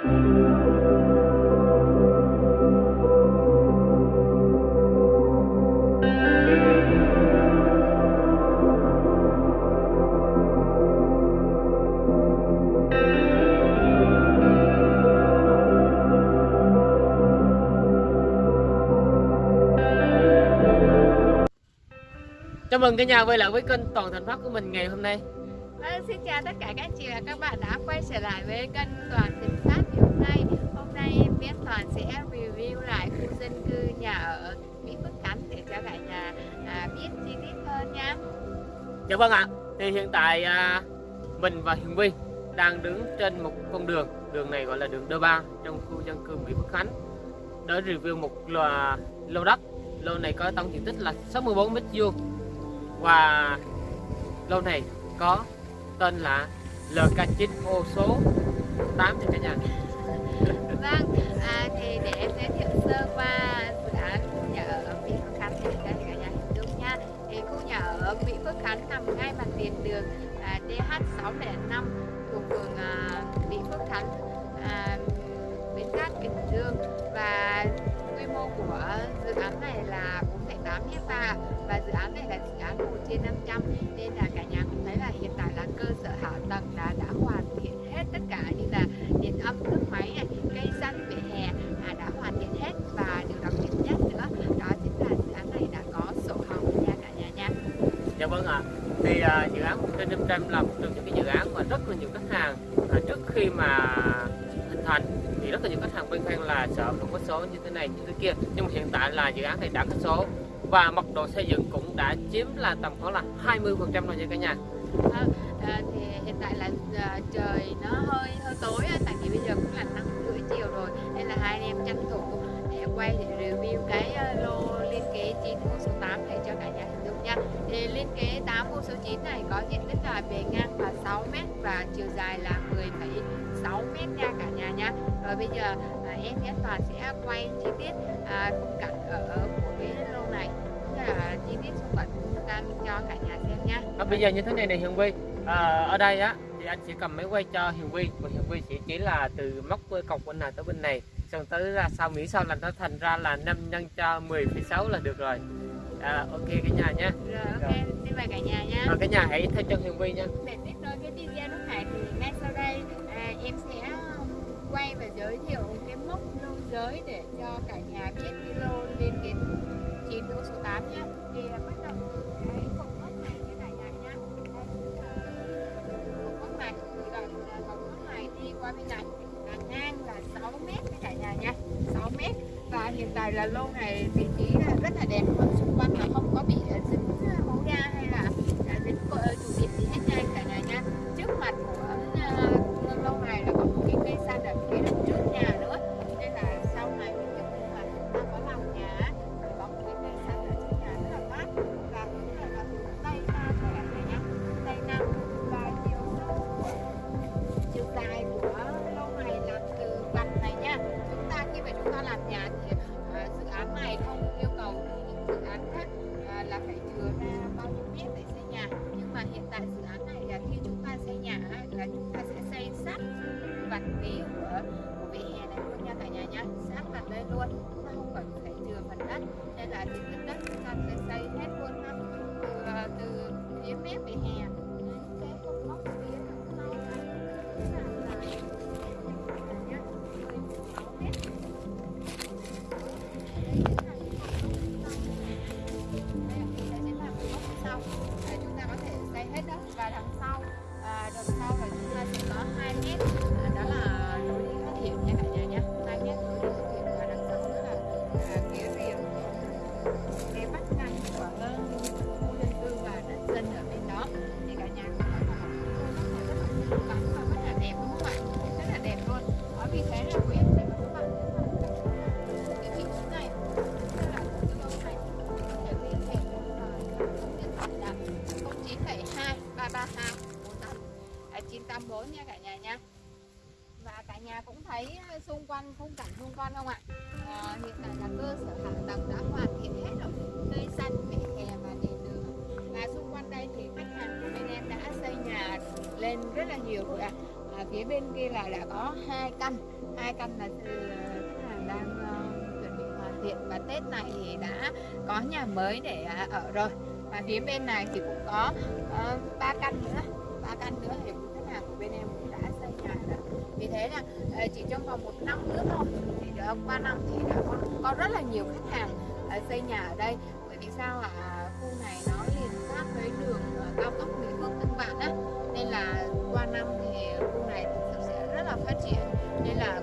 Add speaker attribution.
Speaker 1: Chào mừng cả nhà quay lại với kênh Toàn Thành Phát của mình ngày hôm nay.
Speaker 2: Vâng, xin chào tất cả các anh chị và các bạn đã quay trở lại với kênh Toàn Thịnh Phát ngày hôm nay. Hôm nay em biết Toàn sẽ review lại khu dân cư nhà ở Mỹ Phước Khánh để cho cả nhà à, biết chi tiết hơn nha.
Speaker 1: Dạ vâng ạ. Thì hiện tại à, mình và Hiền Vi đang đứng trên một con đường. Đường này gọi là đường đơ ba trong khu dân cư Mỹ Phước Khánh Để review một lò, lô đất. Lô này có tổng diện tích là 64 mét vuông. Và lô này có tên là LK9 ô số 8 nha cả nhà.
Speaker 2: Vâng, à, thì để em giới thiệu sơ qua dự án khu nhà ở Mỹ Phước Khánh thì cho cả nhà hình dung nha. Thì khu nhà ở Mỹ Phước Khánh nằm ngay mặt tiền đường à, DH605 thuộc phường à, Mỹ Phước Khánh. À, Bến Cát Bình Dương. Và quy mô của dự án này là 4,8 hecta và dự án này là dự án 1 trên 500 nên là dự án
Speaker 1: 1 trên 500 là một trong những cái dự án mà rất là nhiều khách hàng. À, trước khi mà hình thành thì rất là nhiều khách hàng băn khoăn là sợ không có số như thế này như thế kia. Nhưng mà hiện tại là dự án này đã có số và mật độ xây dựng cũng đã chiếm là tầm khoảng là 20 phần trăm rồi nha cả nhà.
Speaker 2: À, à, thì hiện tại là à, trời nó hơi hơi tối á, tại vì bây giờ cũng là năm rưỡi chiều rồi nên là hai anh em tranh thủ để quay để review cái ờ, lô liên kế thì liên kế 8 ô số 9 này có diện tích là bề ngang là 6 m và chiều dài là 10,6 m nha cả nhà nha. Rồi bây giờ à, em Nhất Toàn sẽ quay chi tiết à, khung cảnh ở của cái lô này cũng là chi tiết xung quanh của ta cho cả nhà xem nha.
Speaker 1: À, bây giờ như thế này này Hiền Vi à, ở đây á thì anh sẽ cầm máy quay cho Hiền Vi và Hiền Vi sẽ chỉ là từ móc cọc bên này tới bên này xong tới ra sau miễn sau là nó thành ra là 5 nhân cho 10,6 là được rồi à, ok cả nhà nha
Speaker 2: rồi ok xin mời cả nhà nha
Speaker 1: à, cả nhà hãy theo chân Hiền Vi nha.
Speaker 2: Để tiếp nối cái video lúc này thì ngay sau đây à, em sẽ quay và giới thiệu cái mốc lô giới để cho cả nhà biết cái lô liên kết 9 lô số 8 nhé. Thì à, bắt đầu cái cột mốc này với cả nhà nhé cột mốc này từ đoạn à, cột mốc này đi qua bên này. Là ngang là 6 mét với cả nhà nha 6 mét. Và hiện tại là lô này vị trí rất là đẹp và xung quanh là không có bị dính à, máu hố ga hay là dính ờ, chủ điểm gì hết nha khi chúng ta xây nhà là chúng ta sẽ xây sát vạch phía của của vỉa hè này luôn nha cả nhà nhá. Sát vạch đây luôn, chúng ta không cần phải chừa phần đất. Nên là diện tích đất chúng ta sẽ xây hết luôn ha từ từ phía mép vỉa hè. 984 nha cả nhà nha và cả nhà cũng thấy xung quanh khung cảnh xung quanh không ạ à, hiện tại là cơ sở hạ tầng đã hoàn thiện hết rồi cây xanh vỉa hè và đèn đường và xung quanh đây thì khách hàng lên rất là nhiều rồi ạ. À, phía bên kia là đã có hai căn. Hai căn là từ ờ, khách hàng đang uh, chuẩn bị hoàn thiện và Tết này thì đã có nhà mới để uh, ở rồi. Và phía bên này thì cũng có ba ba căn nữa. Ba căn nữa thì khách hàng của bên em cũng đã xây nhà rồi. Vì thế là uh, chỉ trong vòng một năm nữa thôi thì được qua năm thì đã có, có rất là nhiều khách hàng uh, xây nhà ở đây. Bởi vì sao ạ? À, khu này nó liền sát với đường uh, cao tốc năm thì khu này thực sự sẽ rất là phát triển. Nên là